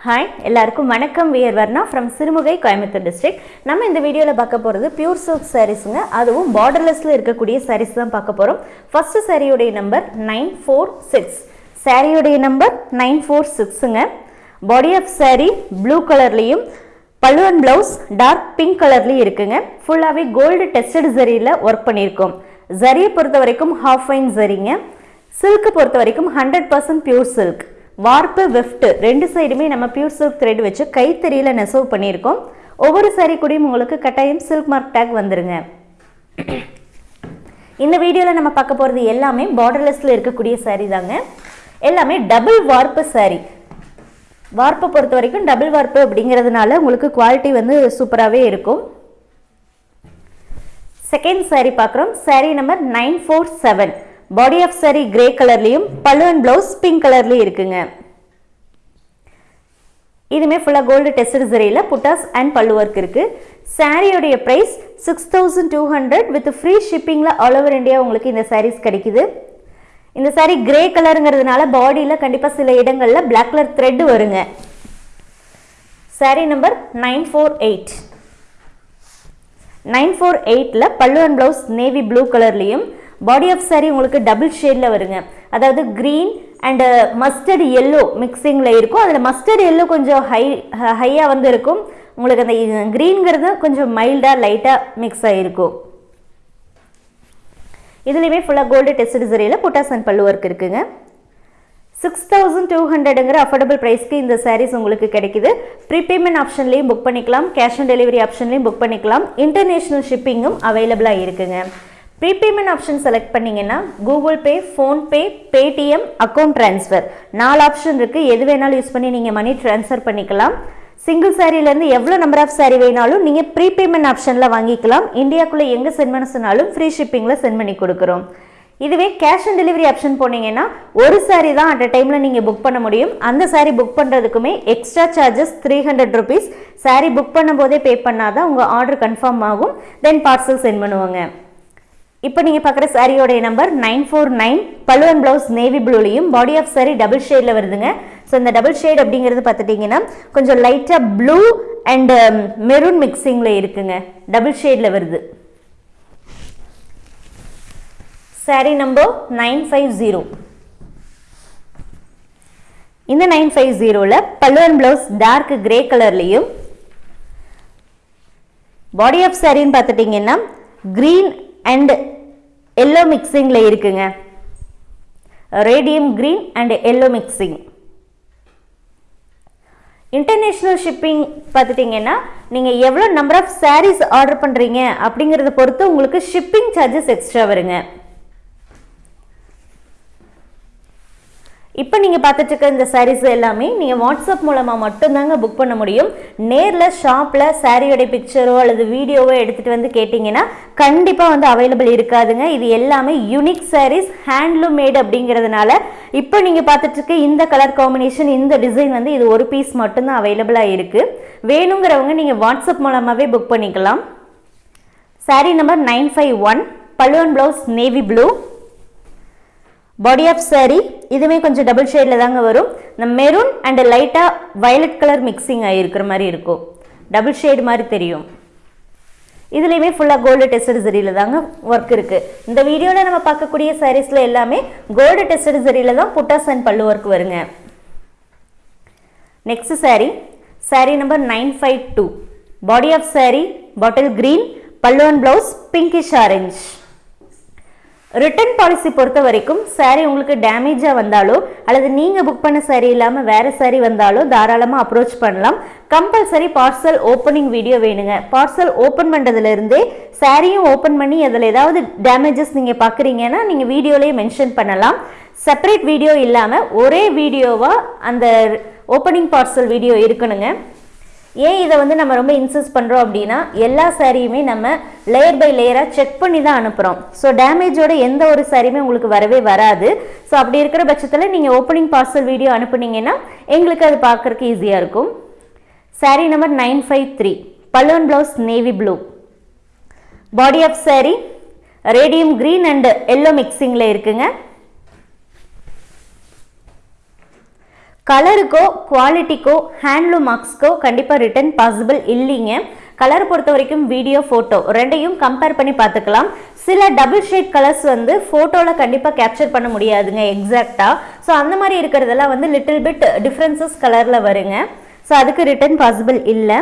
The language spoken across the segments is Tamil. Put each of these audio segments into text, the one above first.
ஹாய் எல்லாருக்கும் வணக்கம். We're Varna from Sirumugai Coimbatore district நம்ம இந்த வீடியோவில் பார்க்க போகிறது பியூர் சில்க் சாரீஸுங்க அதுவும் பார்டர்லெஸில் இருக்கக்கூடிய சாரீஸ் தான் பார்க்க போகிறோம் ஃபஸ்ட்டு சாரியுடைய நம்பர் நைன் ஃபோர் சிக்ஸ் சாரியுடைய நம்பர் நைன் ஃபோர் சிக்ஸுங்க பாடி ஆஃப் saree ப்ளூ கலர்லேயும் பல்லுவன் ப்ளவுஸ் டார்க் பிங்க் கலர்லேயும் இருக்குங்க. ஃபுல்லாகவே கோல்டு டெஸ்டட் ஜரியில் ஒர்க் பண்ணியிருக்கோம். ஜரியை பொறுத்த வரைக்கும் ஹாஃப் ஃபைன் ஜரிங்க சில்க்கு பொறுத்த வரைக்கும் hundred percent pure silk warp weft ரெண்டு சைடுமே நம்ம பியூர் சில்க் த்ரெட் வச்சு கைத்தறியில் நெசவு பண்ணியிருக்கோம். ஒவ்வொரு சாரீ கூடயும் உங்களுக்கு கட்டாயம் சில்க் மார்க் டேக் வந்துருங்க. இந்த வீடியோவில் நம்ம பார்க்க போகிறது எல்லாமே பார்டர்லெஸில் இருக்கக்கூடிய சாரீ தாங்க. எல்லாமே டபுள் வார்ப்பு சாரீ வார்ப்பை பொறுத்த வரைக்கும் டபுள் வார்ப்பு அப்படிங்கிறதுனால உங்களுக்கு குவாலிட்டி வந்து சூப்பராகவே இருக்கும். செகண்ட் சாரீ பார்க்குறோம். Sari number nine four seven body of sari grey கலர்லேயும் பல்லுவன் ப்ளவுஸ் பிங்க் கலர்லேயும் இருக்குங்க. இதுமே ஃபுல்லாக gold tested சரியில் buttas and pallu work இருக்குது சாரியோடைய price six thousand two hundred with free ஷிப்பிங்கில் all over India உங்களுக்கு இந்த சாரீஸ் கிடைக்குது. இந்த சாரீ கிரே கலருங்கிறதுனால பாடியில் கண்டிப்பாக சில இடங்களில் பிளாக் கலர் த்ரெட் வருங்க. Saree number nine four eight nine four எயிட்டில் pallu and blouse navy blue கலர்லேயும் பாடி ஆஃப் saree உங்களுக்கு டபுள் ஷேடில் வருங்க. அதாவது க்ரீன் அண்டு மஸ்டர்ட் எல்லோ மிக்சிங்கில் இருக்கும். அதில் மஸ்டர்ட் எல்லோ கொஞ்சம் ஹை ஹையாக uh, வந்து இருக்கும். உங்களுக்கு அந்த க்ரீன்கிறது கொஞ்சம் மைல்டாக லைட்டாக மிக்ஸ் ஆகிருக்கும் இதுலேயுமே ஃபுல்லாக gold test சரியில் buttas and pallu work இருக்குங்க. சிக்ஸ் தௌசண்ட் டூ ஹண்ட்ரடுங்கிற அஃபோர்டபுள் ப்ரைஸ்க்கு இந்த சாரீஸ் உங்களுக்கு கிடைக்குது. ப்ரீபேமெண்ட் ஆப்ஷன்லேயும் புக் பண்ணிக்கலாம். கேஷ் ஆன் டெலிவரி ஆப்ஷன்லேயும் புக் பண்ணிக்கலாம். இன்டர்நேஷ்னல் ஷிப்பிங்கும் அவைலபிளாக இருக்குங்க. ப்ரீபேமெண்ட் ஆப்ஷன் செலக்ட் பண்ணிங்கன்னா Google Pay PhonePe Paytm account transfer நாலு ஆப்ஷன் இருக்குது எது வேணாலும் யூஸ் பண்ணி நீங்கள் மணி ட்ரான்ஸ்ஃபர் பண்ணிக்கலாம். சிங்கிள் சாரிலேருந்து எவ்வளோ நம்பர் ஆஃப் சாரி வேணாலும் நீங்கள் ப்ரீபேமெண்ட் ஆப்ஷனில் வாங்கிக்கலாம். இந்தியாக்குள்ளே எங்கே சென்ட் பண்ண சொன்னாலும் ஃப்ரீ ஷிப்பிங்கில் சென்ட் பண்ணி கொடுக்குறோம். இதுவே கேஷ் ஆன் டெலிவரி ஆப்ஷன் போனீங்கன்னா ஒரு சாரி தான் அட் அ டைமில் நீங்கள் புக் பண்ண முடியும். அந்த sari book பண்ணுறதுக்குமே extra charges three hundred rupees sari book பண்ணும்போதே பே பண்ணாதான் உங்கள் ஆர்டர் கன்ஃபார்ம் ஆகும். தென் பார்சல் சென்ட் பண்ணுவாங்க. இப்போ நீங்கள் பார்க்குற சாரியோடைய நம்பர் நைன் ஃபோர் நைன் பல்லுவன் ப்ளவுஸ் நேவி ப்ளூலையும் பாடி ஆஃப் சாரி டபுள் ஷேடில் வருதுங்க. ஸோ இந்த டபுள் ஷேட் அப்படிங்கிறது பார்த்துட்டிங்கன்னா கொஞ்சம் லைட்டாக ப்ளூ அண்ட் மெரூன் மிக்சிங்கில் இருக்குங்க. டபுள் ஷேடில் வருது. Sari number nine five zero இந்த நைன் ஃபைவ் ஜீரோவில் பல்லுவன் ப்ளவுஸ் டார்க் கிரே கலர்லேயும் பாடி ஆஃப் சாரின்னு பார்த்துட்டிங்கன்னா க்ரீன் அண்ட் எல்லோ மிக்சிங்கில் இருக்குங்க. Radium green and yellow mixing international shipping பார்த்துட்டிங்கன்னா நீங்கள் எவ்வளோ நம்பர் ஆஃப் சாரீஸ் ஆர்டர் பண்ணுறீங்க அப்படிங்கிறத பொறுத்து உங்களுக்கு ஷிப்பிங் சார்ஜஸ் எக்ஸ்ட்ரா வருங்க. இப்போ நீங்கள் பார்த்துட்டு இருக்க இந்த சாரீஸ் எல்லாமே நீங்கள் வாட்ஸ்அப் மூலமாக மட்டும்தாங்க புக் பண்ண முடியும். நேரில் ஷாப்பில் சாரியோடைய பிக்சரோ அல்லது வீடியோவோ எடுத்துகிட்டு வந்து கேட்டிங்கன்னா கண்டிப்பாக வந்து அவைலபிள் இருக்காதுங்க. இது எல்லாமே யூனிக் சாரீஸ் ஹேண்ட்லூம் மேட் அப்படிங்கிறதுனால இப்போ நீங்கள் பார்த்துட்டு இருக்க இந்த கலர் காம்பினேஷன் இந்த டிசைன் வந்து இது ஒரு பீஸ் மட்டும்தான் அவைலபிளாக இருக்குது வேணுங்கிறவங்க நீங்கள் வாட்ஸ்அப் மூலமாகவே புக் பண்ணிக்கலாம். Sari number nine five one பல்லுவன் blouse navy blue body of sari இதுவுமே கொஞ்சம் டபுள் ஷேடில் தாங்க வரும். இந்த மெரூன் அண்ட் லைட்டாக வயலட் கலர் மிக்சிங் ஆகிருக்கிற மாதிரி இருக்கும். டபுள் ஷேடு மாதிரி தெரியும். இதுலேயுமே ஃபுல்லாக கோல்டு டெஸ்டட் ஜரியில் தாங்க ஒர்க் இருக்குது இந்த வீடியோவில் நம்ம பார்க்கக்கூடிய சாரீஸில் எல்லாமே கோல்டு டெஸ்டட் ஜரியில் தான் புட்டாஸ் அண்ட் பல்லு ஒர்க் வருங்க. Next sari sari number nine five two body of sari bottle green பல்லுவன் blouse pinkish orange return policy பொறுத்த வரைக்கும் சாரீ உங்களுக்கு டேமேஜாக வந்தாலோ அல்லது நீங்கள் புக் பண்ண சாரீ இல்லாமல் வேறு சாரீ வந்தாலோ தாராளமாக அப்ரோச் பண்ணலாம். கம்பல்சரி பார்சல் ஓப்பனிங் வீடியோ வேணுங்க. பார்சல் ஓப்பன் பண்ணுறதுலேருந்தே சாரியும் ஓப்பன் பண்ணி அதில் ஏதாவது டேமேஜஸ் நீங்கள் பார்க்குறீங்கன்னா நீங்கள் வீடியோலேயே மென்ஷன் பண்ணலாம். செப்பரேட் வீடியோ இல்லாமல் ஒரே வீடியோவாக அந்த ஓப்பனிங் பார்சல் வீடியோ இருக்கணுங்க. ஏன் இதை வந்து நம்ம ரொம்ப இன்சிஸ்ட் பண்ணுறோம் அப்படின்னா எல்லா சாரியுமே நம்ம லேயர் பை லேயராக செக் பண்ணி தான் அனுப்புகிறோம் ஸோ டேமேஜோட எந்த ஒரு சாரியுமே உங்களுக்கு வரவே வராது. ஸோ அப்படி இருக்கிற பட்சத்தில் நீங்கள் ஓப்பனிங் பார்சல் வீடியோ அனுப்புனீங்கன்னா எங்களுக்கு அது பார்க்குறக்கு ஈஸியாக இருக்கும். Sari number nine five three பல்லுவன் blouse navy blue body of sari radium green and yellow மிக்சிங்கில் இருக்குங்க. கலருக்கோ குவாலிட்டிக்கோ ஹேண்ட்லூம் மார்க்ஸ்க்கோ கண்டிப்பாக ரிட்டர்ன் பாசிபிள் இல்லைங்க. கலர் பொறுத்த வரைக்கும் வீடியோ ஃபோட்டோ ரெண்டையும் கம்பேர் பண்ணி பார்த்துக்கலாம். சில டபுள் ஷேட் கலர்ஸ் வந்து ஃபோட்டோவில் கண்டிப்பாக கேப்சர் பண்ண முடியாதுங்க எக்ஸாக்டாக ஸோ அந்த மாதிரி இருக்கிறதெல்லாம் வந்து லிட்டில் பிட் டிஃப்ரென்சஸ் கலரில் வருங்க. ஸோ அதுக்கு ரிட்டர்ன் பாசிபிள் இல்லை.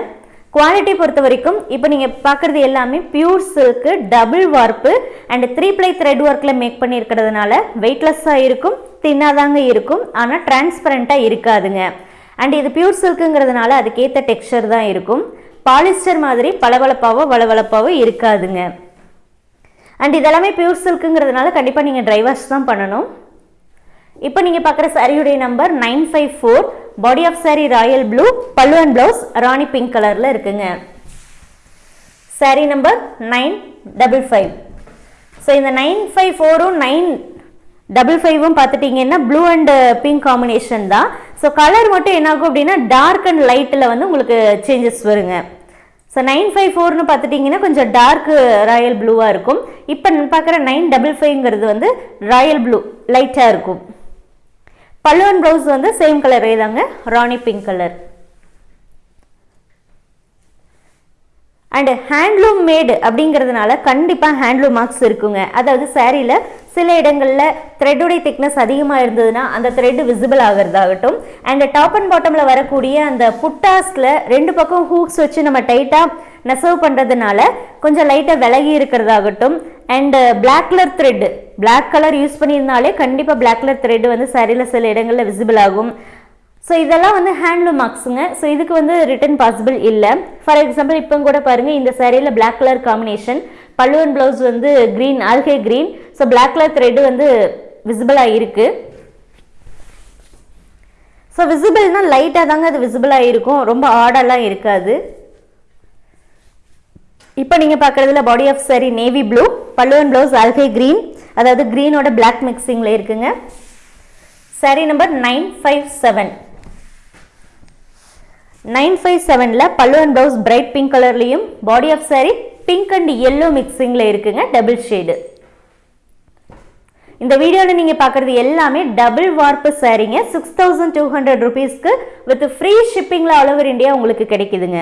குவாலிட்டி பொறுத்த வரைக்கும் இப்போ நீங்கள் பார்க்குறது எல்லாமே pure silk double warp and three ply thread ஒர்க்கில் மேக் பண்ணியிருக்கிறதுனால வெயிட்லெஸ்ஸாக இருக்கும். தின்னாதாங்க இருக்கும் ஆனால் டிரான்ஸ்பரண்ட்டாக இருக்காதுங்க. அண்ட் இது பியூர் சில்க்குங்கிறதுனால அதுக்கேற்ற டெக்ஸ்டர் தான் இருக்கும். பாலிஸ்டர் மாதிரி பளபளப்பாவோ வளவளப்பாவோ இருக்காதுங்க. அண்ட் இதெல்லாமே பியூர் சில்க்குங்கிறதுனால கண்டிப்பாக நீங்கள் ட்ரை வாஷ் தான் பண்ணணும். இப்போ நீங்கள் பார்க்குற சாரியுடைய number nine five four body of sari royal blue pallu and blouse rani pink கலரில் இருக்குங்க. Sari number nine double five so இந்த நைன் ஃபைவ் ஃபோரும் நைன் டபுள் ஃபைவும் பார்த்துட்டிங்கன்னா ப்ளூ அண்ட் பிங்க் காம்பினேஷன் தான். ஸோ கலர் மட்டும் என்னாகும் அப்படின்னா டார்க் அண்ட் லைட்டில் வந்து உங்களுக்கு சேஞ்சஸ் வருங்க. ஸோ நைன் ஃபைவ் ஃபோர்னு பார்த்துட்டிங்கன்னா கொஞ்சம் டார்க் ராயல் ப்ளூவாக இருக்கும். இப்போ பார்க்குற நைன் டபுள் ஃபைவ்ங்கிறது வந்து ராயல் ப்ளூ லைட்டாக இருக்கும். பல்லுவன் ப்ளவுஸ் வந்து சேம் கலரே தாங்க rani pink colour and handloom made அப்படிங்கிறதுனால கண்டிப்பாக ஹேண்ட்லூம் மார்க்ஸ் இருக்குங்க. அதாவது சேரீயில் சில இடங்களில் த்ரெட்டுடைய திக்னஸ் அதிகமாக இருந்ததுன்னா அந்த த்ரெட் விசிபிள் ஆகிறதாகட்டும். அண்ட் டாப் அண்ட் பாட்டமில் வரக்கூடிய அந்த புட்டாஸில் ரெண்டு பக்கம் ஹூக்ஸ் வச்சு நம்ம டைட்டாக நெசவு பண்ணுறதுனால கொஞ்சம் லைட்டாக விலகி இருக்கிறதாகட்டும். And black colour thread black colour use பண்ணியிருந்தாலே கண்டிப்பாக பிளாக் கலர் த்ரெட் வந்து சரியில் சில இடங்களில் விசிபிள் ஆகும். ஸோ இதெல்லாம் வந்து ஹேண்ட்லூம் மார்க்ஸுங்க ஸோ இதுக்கு வந்து ரிட்டன் பாசிபிள் இல்லை. ஃபார் எக்ஸாம்பிள் இப்போ கூட பாருங்கள் இந்த சாரியில் பிளாக் கலர் காம்பினேஷன் பல்லுவன் ப்ளவுஸ் வந்து green algae green so black colour thread வந்து விசிபிளாக இருக்குது ஸோ விசிபிள்னால் லைட்டாக தாங்க அது விசிபிளாக இருக்கும் ரொம்ப ஆடெல்லாம் இருக்காது. இப்போ நீங்கள் பார்க்குறதுல body of sari navy blue பல்லுவன் ப்ளவுஸ் அல்கை க்ரீன் அதாவது க்ரீனோட பிளாக் மிக்சிங்கில் இருக்குங்க. Sari number nine five seven nine five செவனில் பல்லுவன் ப்ளவுஸ் பிரைட் பிங்க் கலர்லேயும் body of sari pink and yellow மிக்சிங்கில் இருக்குங்க டபுள் ஷேடு இந்த வீடியோவில் நீங்கள் பார்க்குறது எல்லாமே டபுள் வார்ப்பு சாரீங்க சிக்ஸ் தௌசண்ட் டூ ஹண்ட்ரட் ருபீஸ்க்கு வித் ஃப்ரீ ஷிப்பிங்கில் ஆல் ஓவர் இந்தியா உங்களுக்கு கிடைக்குதுங்க.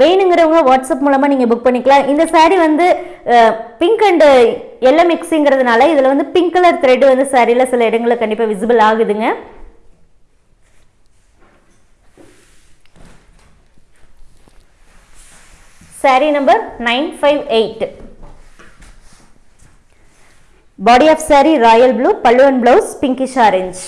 வேணுங்கிறவங்க வாட்ஸ்அப் மூலமாக நீங்கள் புக் பண்ணிக்கலாம். இந்த சாரீ வந்து பிங்க் அண்டு எல்லோ மிக்ஸிங்கிறதுனால இதில் வந்து பிங்க் கலர் த்ரெட் வந்து சாரியில் சில இடங்களில் கண்டிப்பாக விசிபிள் ஆகுதுங்க. Sari number nine five eight body of sari royal blue பல்லுவன் பிளவுஸ் பிங்கிஷ் ஆரஞ்ச்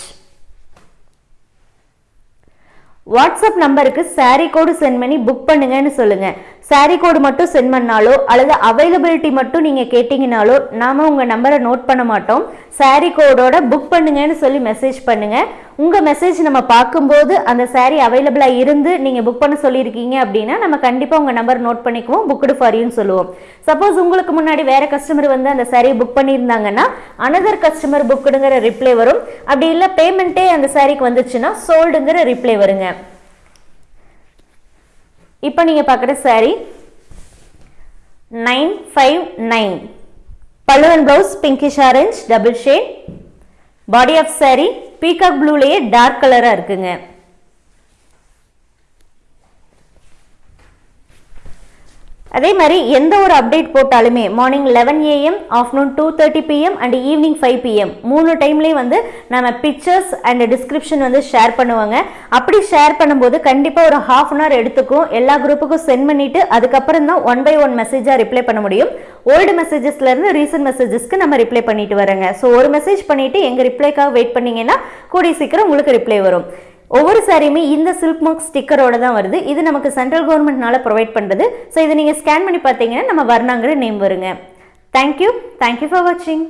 வாட்ஸ்அப் நம்பருக்கு சாரீ கோடு சென்ட் பண்ணி புக் பண்ணுங்கன்னு சொல்லுங்க. சாரீ கோடு மட்டும் சென்ட் பண்ணாலோ அல்லது அவைலபிலிட்டி மட்டும் நீங்கள் கேட்டிங்கனாலோ நாம் உங்கள் நம்பரை நோட் பண்ண மாட்டோம். சாரீ கோடோட புக் பண்ணுங்கன்னு சொல்லி மெசேஜ் பண்ணுங்கள் உங்கள் மெசேஜ் நம்ம பார்க்கும்போது அந்த சாரீ அவைலபிளாக இருந்து நீங்கள் புக் பண்ண சொல்லியிருக்கீங்க அப்படின்னா நம்ம கண்டிப்பாக உங்கள் நம்பர் நோட் பண்ணிக்குவோம் புக்குடு ஃபாரின்னு சொல்லுவோம். சப்போஸ் உங்களுக்கு முன்னாடி வேறு கஸ்டமர் வந்து அந்த சாரியை புக் பண்ணியிருந்தாங்கன்னா அனதர் கஸ்டமர் புக்குடுங்கிற ரிப்ளை வரும். அப்படி இல்லை பேமெண்ட்டே அந்த சாரிக்கு வந்துச்சுன்னா சோல்டுங்கிற ரிப்ளை வருங்க. இப்போ நீங்கள் பார்க்குற சாரி நைன் ஃபைவ் நைன் பல்லுவன் blouse pinkish orange double shade body of sari peacock ப்ளூலேயே dark கலராக இருக்குங்க. அதே மாதிரி எந்த ஒரு அப்டேட் போட்டாலுமே morning eleven AM afternoon two thirty PM and evening five PM மூணு டைம்லேயும் வந்து நம்ம பிக்சர்ஸ் அண்ட் டிஸ்கிரிப்ஷன் வந்து ஷேர் பண்ணுவாங்க. அப்படி ஷேர் பண்ணும்போது கண்டிப்பாக ஒரு ஹாஃப் அன் ஹவர் எடுத்துக்கும். எல்லா குரூப்புக்கும் சென்ட் பண்ணிவிட்டு அதுக்கப்புறம் தான் ஒன் பை ஒன் மெசேஜாக ரிப்ளை பண்ண முடியும். ஓல்டு மெசேஜஸ்லேருந்து ரீசன்ட் மெசேஜஸ்க்கு நம்ம ரிப்ளை பண்ணிட்டு வரேங்க ஸோ ஒரு மெசேஜ் பண்ணிவிட்டு எங்கள் ரிப்ளைக்காக வெயிட் பண்ணிங்கன்னா கூடிய சீக்கிரம் உங்களுக்கு ரிப்ளை வரும். ஒவ்வொரு சாரியுமே இந்த சில்க் மார்க் ஸ்டிக்கரோட தான் வருது. இது நமக்கு சென்ட்ரல் கவர்மெண்ட்னால ப்ரொவைட் பண்ணுறது ஸோ இதை நீங்கள் ஸ்கேன் பண்ணி பார்த்தீங்கன்னா நம்ம வர்ணாங்கிற நேம் வருங்க. Thank you thank you for வாட்சிங்